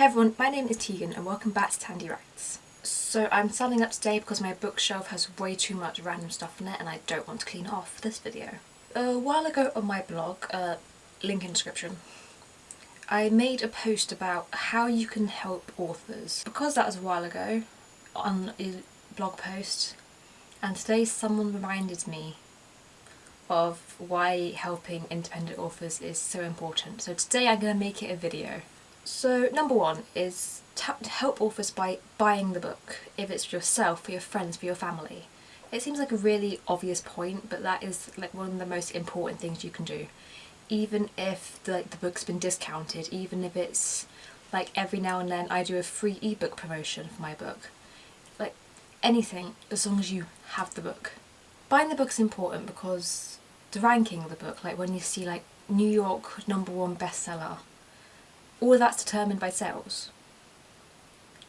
Hey everyone, my name is Tegan and welcome back to Tandy Writes. So I'm signing up today because my bookshelf has way too much random stuff in it and I don't want to clean it off for this video. A while ago on my blog, uh, link in description, I made a post about how you can help authors. Because that was a while ago on a blog post and today someone reminded me of why helping independent authors is so important. So today I'm going to make it a video. So number one is to help authors by buying the book, if it's for yourself, for your friends, for your family. It seems like a really obvious point, but that is like one of the most important things you can do. Even if the, like, the book's been discounted, even if it's like every now and then I do a free ebook promotion for my book. Like anything, as long as you have the book. Buying the book is important because the ranking of the book, like when you see like New York number one bestseller, all of that's determined by sales.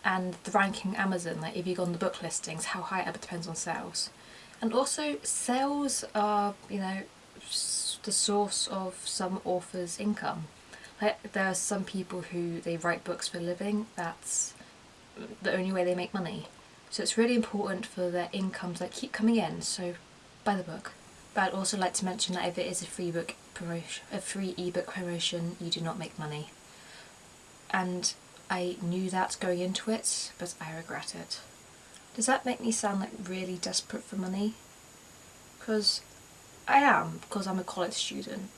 And the ranking Amazon, like if you go on the book listings, how high it depends on sales. And also sales are, you know, the source of some authors' income. Like there are some people who they write books for a living, that's the only way they make money. So it's really important for their incomes that keep coming in, so buy the book. But I'd also like to mention that if it is a free book promotion, a free ebook promotion, you do not make money and I knew that going into it, but I regret it. Does that make me sound like really desperate for money? Because I am, because I'm a college student.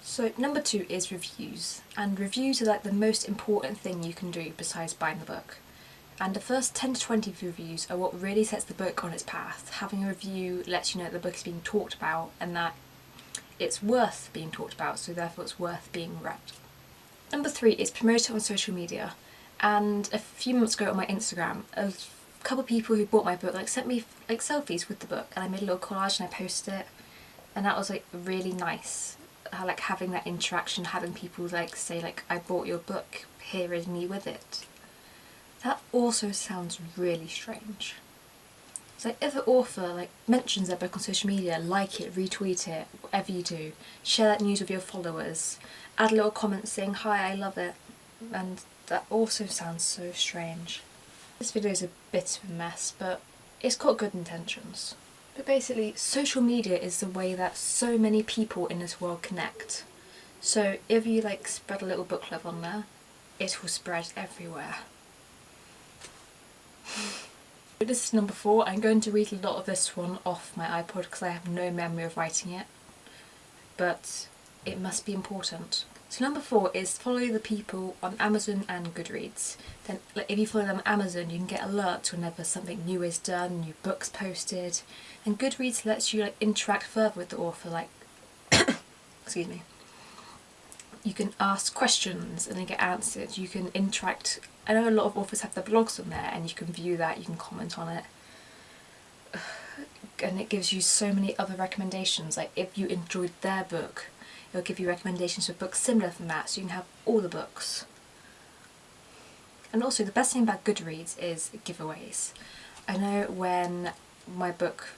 So number two is reviews, and reviews are like the most important thing you can do besides buying the book. And the first 10 to 20 reviews are what really sets the book on its path. Having a review lets you know that the book is being talked about and that it's worth being talked about, so therefore it's worth being read. Number three is promote it on social media. And a few months ago on my Instagram, a couple of people who bought my book like sent me like selfies with the book and I made a little collage and I posted it. And that was like really nice. Like having that interaction, having people like say like I bought your book, here is me with it. That also sounds really strange. So if an author like mentions their book on social media, like it, retweet it, whatever you do, share that news with your followers add a little comment saying hi I love it and that also sounds so strange. This video is a bit of a mess but it's got good intentions. But basically social media is the way that so many people in this world connect. So if you like spread a little book love on there, it will spread everywhere. this is number four. I'm going to read a lot of this one off my iPod because I have no memory of writing it. But it must be important. So number four is follow the people on Amazon and Goodreads. Then if you follow them on Amazon you can get alerts whenever something new is done, new books posted. And Goodreads lets you like interact further with the author like excuse me. You can ask questions and then get answered. You can interact. I know a lot of authors have their blogs on there and you can view that, you can comment on it. And it gives you so many other recommendations. Like if you enjoyed their book, it'll give you recommendations for books similar from that so you can have all the books. And also the best thing about Goodreads is giveaways. I know when my book,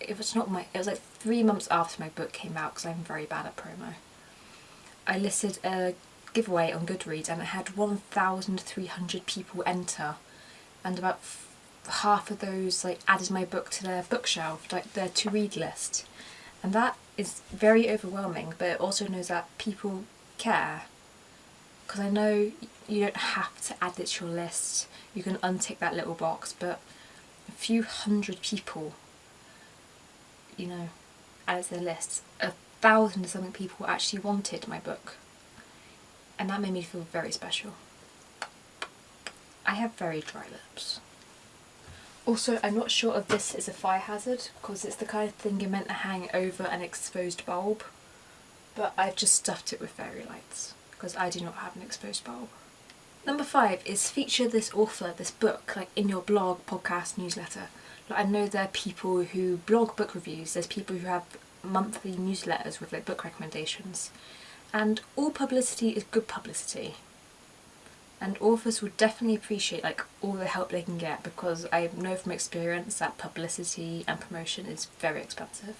it was not my, it was like three months after my book came out because I'm very bad at promo. I listed a giveaway on Goodreads and it had 1,300 people enter and about half of those like added my book to their bookshelf, like their to read list. And that is very overwhelming, but it also knows that people care. Because I know you don't have to add it to your list, you can untick that little box, but a few hundred people, you know, added to the list. Thousand or something people actually wanted my book. And that made me feel very special. I have very dry lips. Also, I'm not sure if this is a fire hazard because it's the kind of thing you're meant to hang over an exposed bulb. But I've just stuffed it with fairy lights because I do not have an exposed bulb. Number five is feature this author, this book, like in your blog, podcast, newsletter. Like, I know there are people who blog book reviews, there's people who have monthly newsletters with like book recommendations. And all publicity is good publicity and authors would definitely appreciate like all the help they can get because I know from experience that publicity and promotion is very expensive.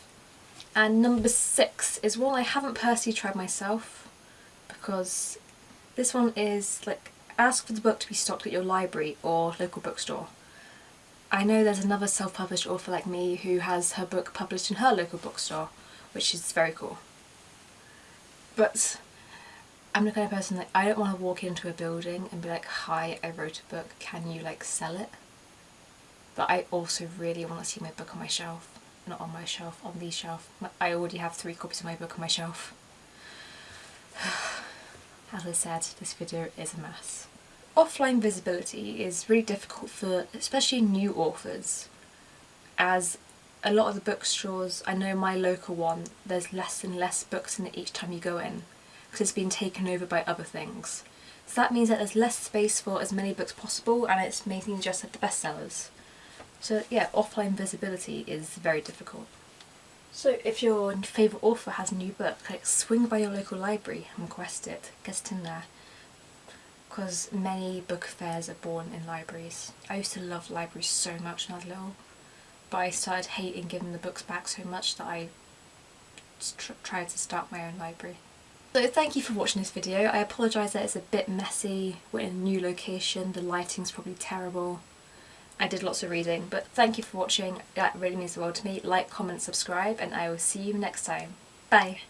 And number six is one I haven't personally tried myself because this one is like ask for the book to be stocked at your library or local bookstore. I know there's another self-published author like me who has her book published in her local bookstore, which is very cool. But I'm the kind of person that I don't want to walk into a building and be like, hi, I wrote a book, can you like sell it? But I also really want to see my book on my shelf. Not on my shelf, on the shelf. I already have three copies of my book on my shelf. As I said, this video is a mess. Offline visibility is really difficult for especially new authors as a lot of the bookstores, I know my local one, there's less and less books in it each time you go in because it's been taken over by other things. So that means that there's less space for as many books possible and it's mainly just like the bestsellers. So yeah, offline visibility is very difficult. So if your favourite author has a new book, like swing by your local library and request it, get it in there. Because many book fairs are born in libraries. I used to love libraries so much when I was little, but I started hating giving the books back so much that I tried to start my own library. So thank you for watching this video. I apologise that it's a bit messy, we're in a new location, the lighting's probably terrible. I did lots of reading, but thank you for watching, that really means the world to me. Like, comment, subscribe, and I will see you next time. Bye!